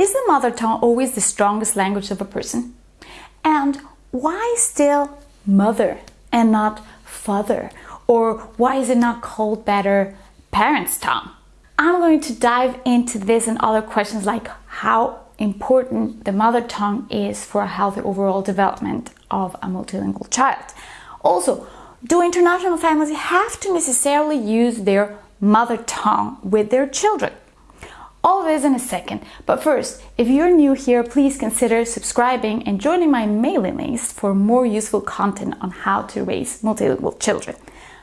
Is the mother tongue always the strongest language of a person? And why still mother and not father? Or why is it not called better parent's tongue? I'm going to dive into this and other questions like how important the mother tongue is for a healthy overall development of a multilingual child. Also, do international families have to necessarily use their mother tongue with their children? This in a second, but first, if you're new here, please consider subscribing and joining my mailing list for more useful content on how to raise multilingual children.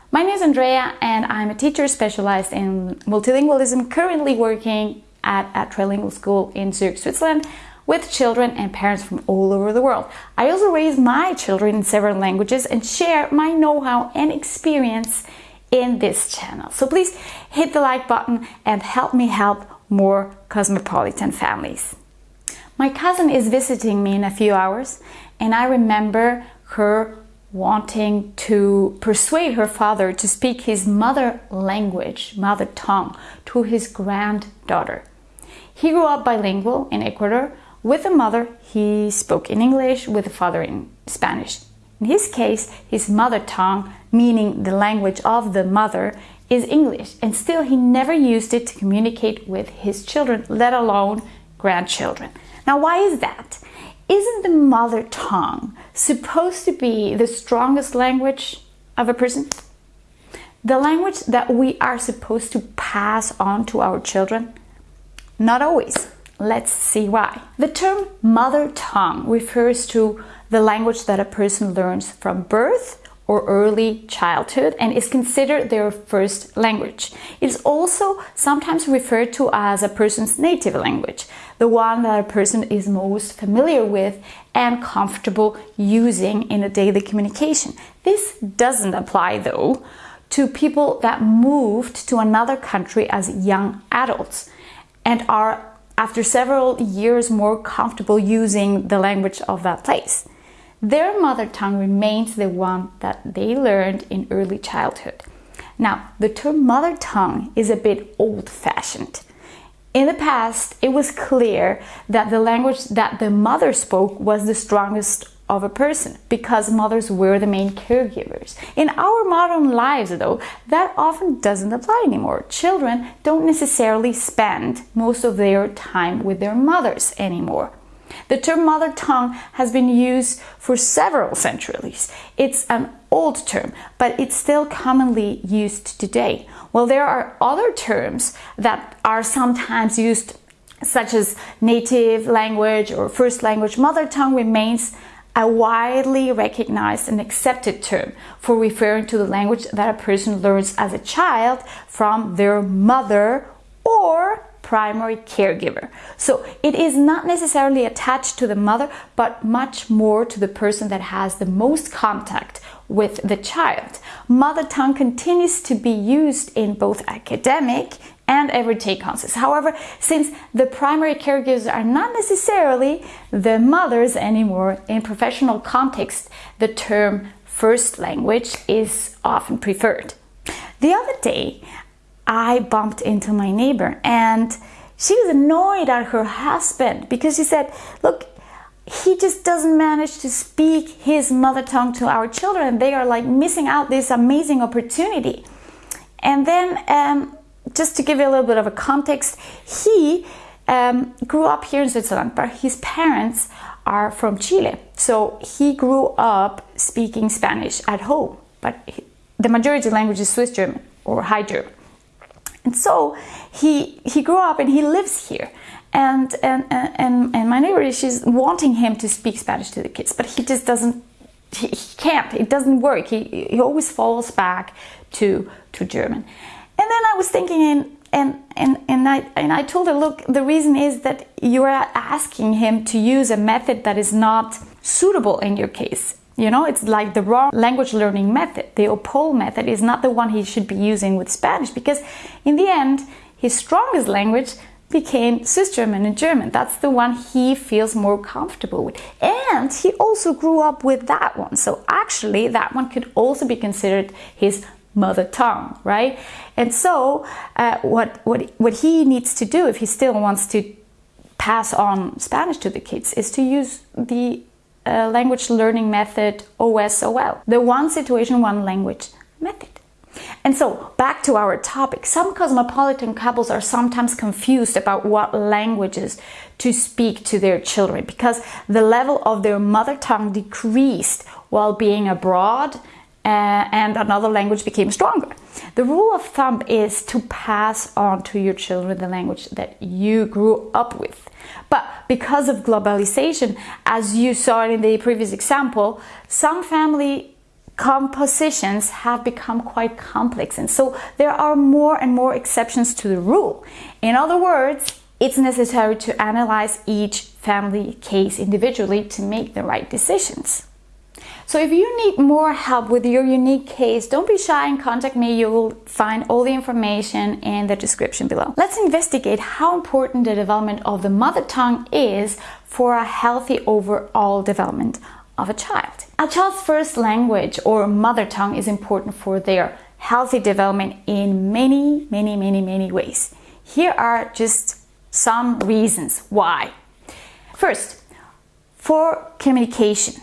My name is Andrea and I'm a teacher specialized in multilingualism, currently working at a trilingual school in Zurich, Switzerland with children and parents from all over the world. I also raise my children in several languages and share my know-how and experience in this channel. So please hit the like button and help me help more cosmopolitan families. My cousin is visiting me in a few hours and I remember her wanting to persuade her father to speak his mother language, mother tongue, to his granddaughter. He grew up bilingual in Ecuador. With a mother, he spoke in English, with a father in Spanish. In his case, his mother tongue, meaning the language of the mother, is English, and still he never used it to communicate with his children, let alone grandchildren. Now, why is that? Isn't the mother tongue supposed to be the strongest language of a person? The language that we are supposed to pass on to our children? Not always. Let's see why. The term mother tongue refers to the language that a person learns from birth or early childhood and is considered their first language. It is also sometimes referred to as a person's native language, the one that a person is most familiar with and comfortable using in a daily communication. This doesn't apply though to people that moved to another country as young adults and are after several years more comfortable using the language of that place. Their mother tongue remains the one that they learned in early childhood. Now, the term mother tongue is a bit old-fashioned. In the past, it was clear that the language that the mother spoke was the strongest of a person because mothers were the main caregivers. In our modern lives, though, that often doesn't apply anymore. Children don't necessarily spend most of their time with their mothers anymore. The term mother tongue has been used for several centuries. It's an old term, but it's still commonly used today. Well, there are other terms that are sometimes used, such as native language or first language. Mother tongue remains a widely recognized and accepted term for referring to the language that a person learns as a child from their mother or primary caregiver. So it is not necessarily attached to the mother, but much more to the person that has the most contact with the child. Mother tongue continues to be used in both academic and everyday contexts. However, since the primary caregivers are not necessarily the mothers anymore in professional context, the term first language is often preferred. The other day, I bumped into my neighbor and she was annoyed at her husband because she said, look, he just doesn't manage to speak his mother tongue to our children. They are like missing out this amazing opportunity. And then um, just to give you a little bit of a context, he um, grew up here in Switzerland, but his parents are from Chile. So he grew up speaking Spanish at home, but he, the majority language is Swiss German or High German. And so he, he grew up and he lives here. And, and, and, and my neighbor, she's wanting him to speak Spanish to the kids, but he just doesn't, he, he can't, it doesn't work. He, he always falls back to, to German. And then I was thinking, and, and, and, and, I, and I told her, look, the reason is that you are asking him to use a method that is not suitable in your case. You know, it's like the wrong language learning method. The OPOL method is not the one he should be using with Spanish because in the end, his strongest language became Swiss German and German. That's the one he feels more comfortable with. And he also grew up with that one. So actually that one could also be considered his mother tongue, right? And so uh, what, what, what he needs to do if he still wants to pass on Spanish to the kids is to use the uh, language learning method OSOL, the one situation, one language method. And so, back to our topic, some cosmopolitan couples are sometimes confused about what languages to speak to their children because the level of their mother tongue decreased while being abroad uh, and another language became stronger. The rule of thumb is to pass on to your children the language that you grew up with. But because of globalization, as you saw in the previous example, some family compositions have become quite complex and so there are more and more exceptions to the rule. In other words, it's necessary to analyze each family case individually to make the right decisions. So if you need more help with your unique case, don't be shy and contact me. You will find all the information in the description below. Let's investigate how important the development of the mother tongue is for a healthy overall development of a child. A child's first language or mother tongue is important for their healthy development in many, many, many, many ways. Here are just some reasons why. First, for communication.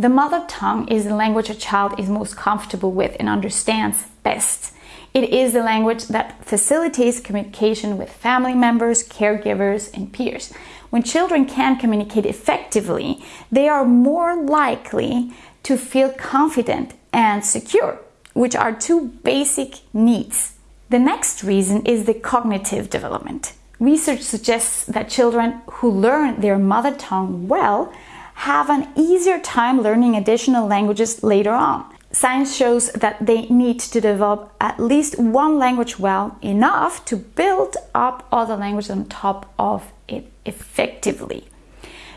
The mother tongue is the language a child is most comfortable with and understands best. It is the language that facilitates communication with family members, caregivers, and peers. When children can communicate effectively, they are more likely to feel confident and secure, which are two basic needs. The next reason is the cognitive development. Research suggests that children who learn their mother tongue well have an easier time learning additional languages later on. Science shows that they need to develop at least one language well enough to build up other languages on top of it effectively.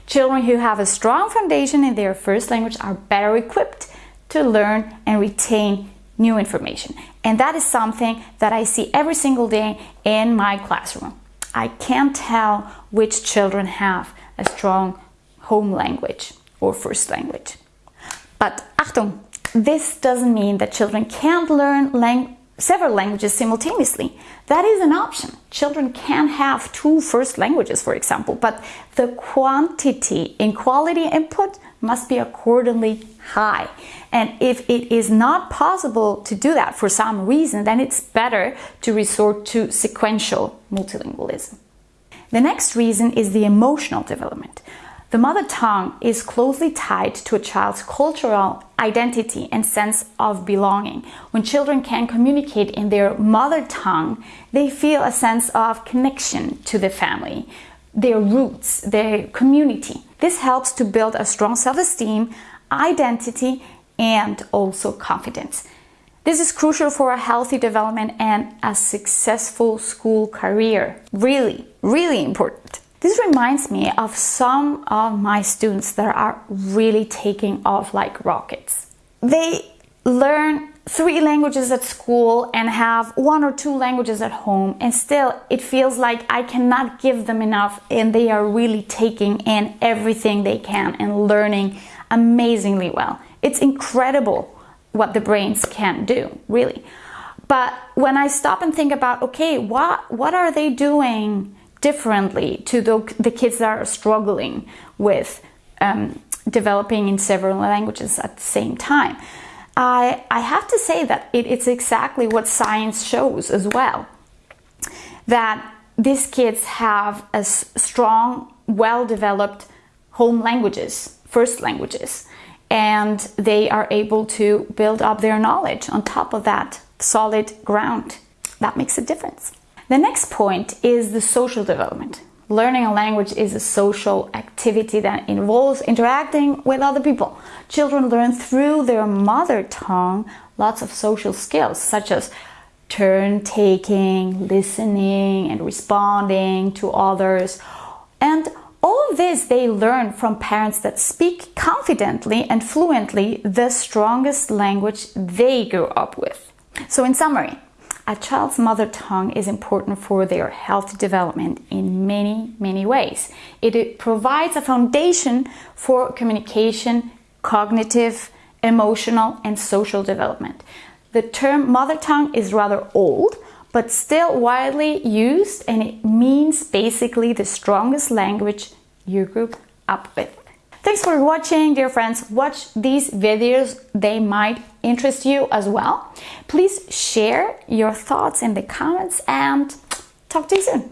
Children who have a strong foundation in their first language are better equipped to learn and retain new information. And that is something that I see every single day in my classroom. I can't tell which children have a strong home language or first language. But Achtung, this doesn't mean that children can't learn lang several languages simultaneously. That is an option. Children can have two first languages, for example, but the quantity in quality input must be accordingly high. And if it is not possible to do that for some reason, then it's better to resort to sequential multilingualism. The next reason is the emotional development. The mother tongue is closely tied to a child's cultural identity and sense of belonging. When children can communicate in their mother tongue, they feel a sense of connection to the family, their roots, their community. This helps to build a strong self-esteem, identity, and also confidence. This is crucial for a healthy development and a successful school career. Really, really important. This reminds me of some of my students that are really taking off like rockets. They learn three languages at school and have one or two languages at home and still it feels like I cannot give them enough and they are really taking in everything they can and learning amazingly well. It's incredible what the brains can do, really. But when I stop and think about, okay, what, what are they doing differently to the, the kids that are struggling with um, developing in several languages at the same time. I, I have to say that it, it's exactly what science shows as well. That these kids have a strong, well-developed home languages, first languages, and they are able to build up their knowledge on top of that solid ground. That makes a difference. The next point is the social development. Learning a language is a social activity that involves interacting with other people. Children learn through their mother tongue lots of social skills such as turn taking, listening and responding to others. And all this they learn from parents that speak confidently and fluently the strongest language they grew up with. So in summary, a child's mother tongue is important for their health development in many, many ways. It provides a foundation for communication, cognitive, emotional, and social development. The term mother tongue is rather old, but still widely used and it means basically the strongest language you grew up with. Thanks for watching, dear friends. Watch these videos, they might interest you as well. Please share your thoughts in the comments and talk to you soon.